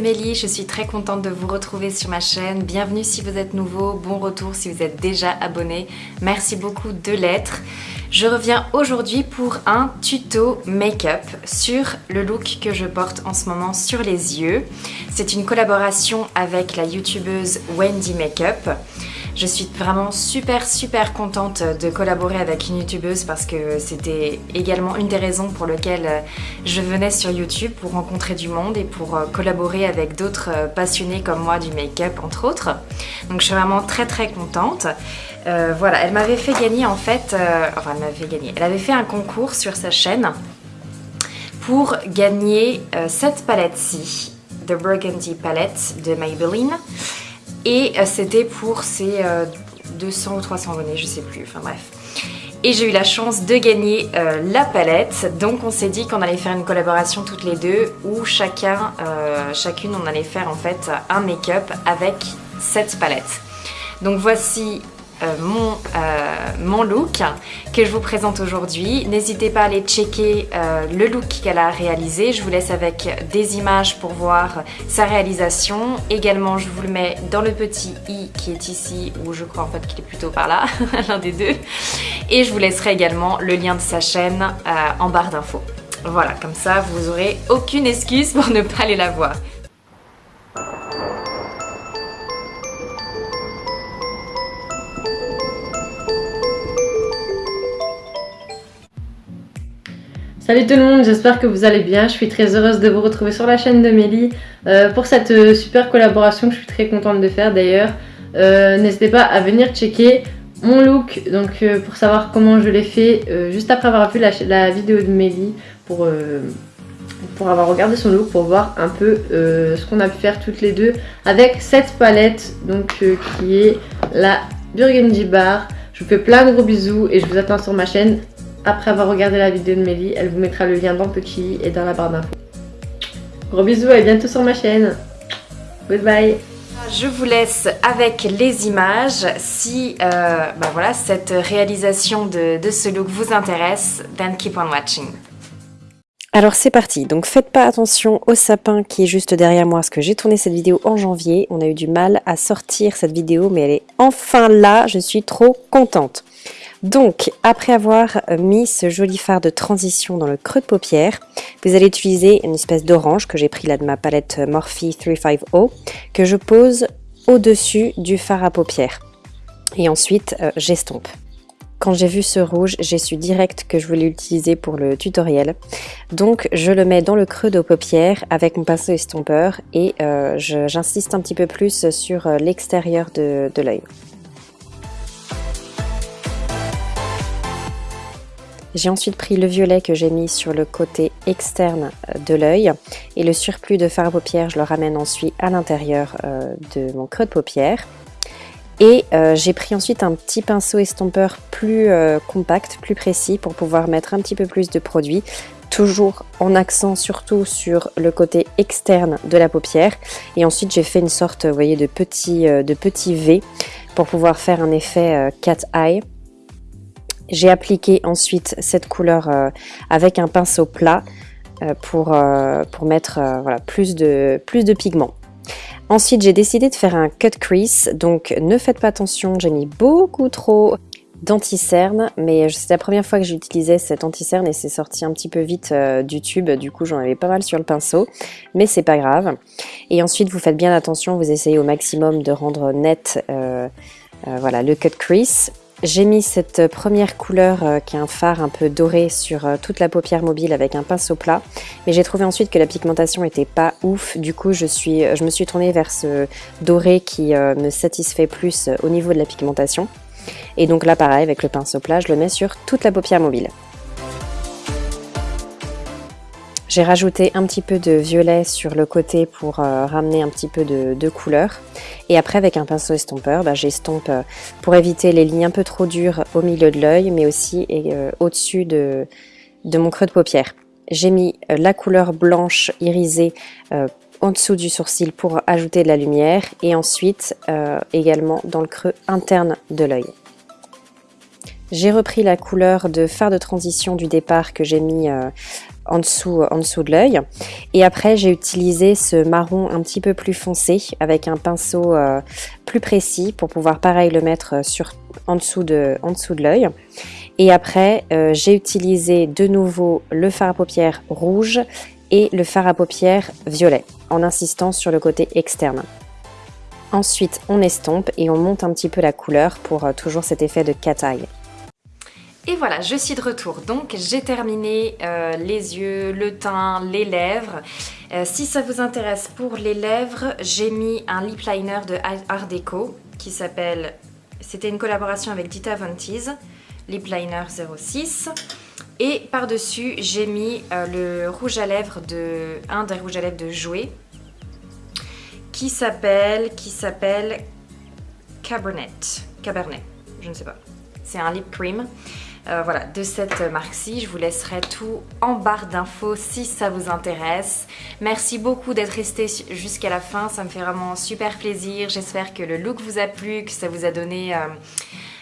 Mélie, je suis très contente de vous retrouver sur ma chaîne. Bienvenue si vous êtes nouveau, bon retour si vous êtes déjà abonné. Merci beaucoup de l'être. Je reviens aujourd'hui pour un tuto make-up sur le look que je porte en ce moment sur les yeux. C'est une collaboration avec la youtubeuse Wendy Makeup. Je suis vraiment super super contente de collaborer avec une youtubeuse parce que c'était également une des raisons pour lesquelles je venais sur YouTube pour rencontrer du monde et pour euh, collaborer avec d'autres euh, passionnés comme moi du make-up entre autres. Donc je suis vraiment très très contente. Euh, voilà, elle m'avait fait gagner en fait, enfin elle m'avait fait gagner, elle avait fait un concours sur sa chaîne pour gagner cette palette-ci, The Burgundy Palette de Maybelline. Et euh, c'était pour ces 200 euh, ou 300 abonnés, je sais plus, enfin bref. Et j'ai eu la chance de gagner euh, la palette, donc on s'est dit qu'on allait faire une collaboration toutes les deux où chacun, chacune on allait faire en fait un make-up avec cette palette. Donc voici mon, euh, mon look que je vous présente aujourd'hui. N'hésitez pas à aller checker euh, le look qu'elle a réalisé. Je vous laisse avec des images pour voir sa réalisation. Également, je vous le mets dans le petit i qui est ici, ou je crois en fait qu'il est plutôt par là, l'un des deux. Et je vous laisserai également le lien de sa chaîne en barre d'infos. Voilà, comme ça, vous aurez aucune excuse pour ne pas aller la voir. Salut tout le monde, j'espère que vous allez bien. Je suis très heureuse de vous retrouver sur la chaîne de Mélie euh, pour cette euh, super collaboration que je suis très contente de faire d'ailleurs. Euh, n'hésitez pas à venir checker mon look donc pour savoir comment je l'ai fait juste après avoir vu la, vidéo de Mélie pour, pour avoir regardé son look pour voir un peu ce qu'on a pu faire toutes les deux avec cette palette donc qui est la Burgundy Bar. Je vous fais plein de gros bisous et je vous attends sur ma chaîne après avoir regardé la vidéo de Mélie. Elle vous mettra le lien dans le petit et dans la barre d'infos. Gros bisous et à bientôt sur ma chaîne. Goodbye je vous laisse avec les images. Si euh, bah voilà, cette réalisation de, de, ce look vous intéresse, then keep on watching. Alors c'est parti, donc faites pas attention au sapin qui est juste derrière moi parce que j'ai tourné cette vidéo en janvier. On a eu du mal à sortir cette vidéo mais elle est enfin là, je suis trop contente. Donc, après avoir mis ce joli fard de transition dans le creux de paupière, vous allez utiliser une espèce d'orange que j'ai pris là de ma palette Morphe 350 que je pose au-dessus du fard à paupières. Et ensuite, euh, j'estompe. Quand j'ai vu ce rouge, j'ai su direct que je voulais l'utiliser pour le tutoriel. Donc je le mets dans le creux de paupières avec mon pinceau estompeur et euh, j'insiste un petit peu plus sur euh, l'extérieur de l'œil. J'ai ensuite pris le violet que j'ai mis sur le côté externe euh, de l'œil et le surplus de fard à paupières, je le ramène ensuite à l'intérieur euh, de mon creux de paupière. Et euh, j'ai pris ensuite un petit pinceau estompeur plus compact, plus précis pour pouvoir mettre un petit peu plus de produit toujours en accent surtout sur le côté externe de la paupière et ensuite j'ai fait une sorte vous voyez de petit, de petit V pour pouvoir faire un effet cat eye j'ai appliqué ensuite cette couleur euh, avec un pinceau plat euh, pour, euh, pour mettre plus, de, plus pigments. Ensuite, j'ai décidé de faire un cut crease, donc ne faites pas attention, j'ai mis beaucoup trop d'anti-cerne, mais c'est la première fois que j'utilisais cet anti-cerne et c'est sorti un petit peu vite du tube, du coup j'en avais pas mal sur le pinceau, mais c'est pas grave. Et ensuite, vous faites bien attention, vous essayez au maximum de rendre net voilà, le cut crease. J'ai mis cette première couleur euh, qui est un fard un peu doré sur euh, toute la paupière mobile avec un pinceau plat. Mais j'ai trouvé ensuite que la pigmentation était pas ouf. Du coup, je, je me suis tournée vers ce doré qui euh, me satisfait plus au niveau de la pigmentation. Et donc là, pareil, avec le pinceau plat, je le mets sur toute la paupière mobile. J'ai rajouté un petit peu de violet sur le côté pour euh, ramener un petit peu de, couleur. Et après, avec un pinceau estompeur, bah, j'estompe euh, pour éviter les lignes un peu trop dures au milieu de l'œil, mais aussi euh, au-dessus de, de, mon creux de paupière. J'ai mis la couleur blanche irisée en dessous du sourcil pour ajouter de la lumière et ensuite également dans le creux interne de l'œil. J'ai repris la couleur de fard de transition du départ que j'ai mis euh, en, dessous, en dessous de l'œil. Et après, j'ai utilisé ce marron un petit peu plus foncé avec un pinceau euh, plus précis pour pouvoir pareil le mettre sur, en dessous de, de l'œil. Et après, euh, j'ai utilisé de nouveau le fard à paupières rouge et le fard à paupières violet en insistant sur le côté externe. Ensuite, on estompe et on monte un petit peu la couleur pour toujours cet effet de cat-eye. Et voilà, je suis de retour. Donc j'ai terminé euh, les yeux, le teint, les lèvres. Euh, si ça vous intéresse pour les lèvres, j'ai mis un lip liner de Art Deco qui s'appelle... C'était une collaboration avec Dita Von Teese, lip liner 06. Et par-dessus, j'ai mis euh, le rouge à lèvres de... un des rouges à lèvres de Jouet qui s'appelle... qui s'appelle Cabernet. Cabernet, je ne sais pas. C'est un lip cream. Euh, voilà, de cette marque-ci. Je vous laisserai tout en barre d'infos si ça vous intéresse. Merci beaucoup d'être resté jusqu'à la fin, ça me fait vraiment super plaisir. J'espère que le look vous a plu, que ça vous a donné euh,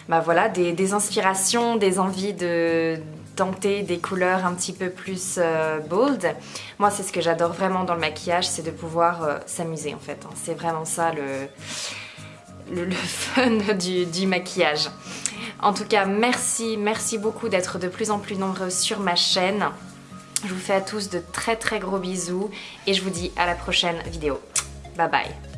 bah voilà, des, inspirations, des envies de tenter des couleurs un petit peu plus euh, bold. Moi, c'est ce que j'adore vraiment dans le maquillage, c'est de pouvoir s'amuser en fait. Hein. C'est vraiment ça le, fun du maquillage. En tout cas, merci, merci beaucoup d'être de plus en plus nombreux sur ma chaîne. Je vous fais à tous de très très gros bisous et je vous dis à la prochaine vidéo. Bye bye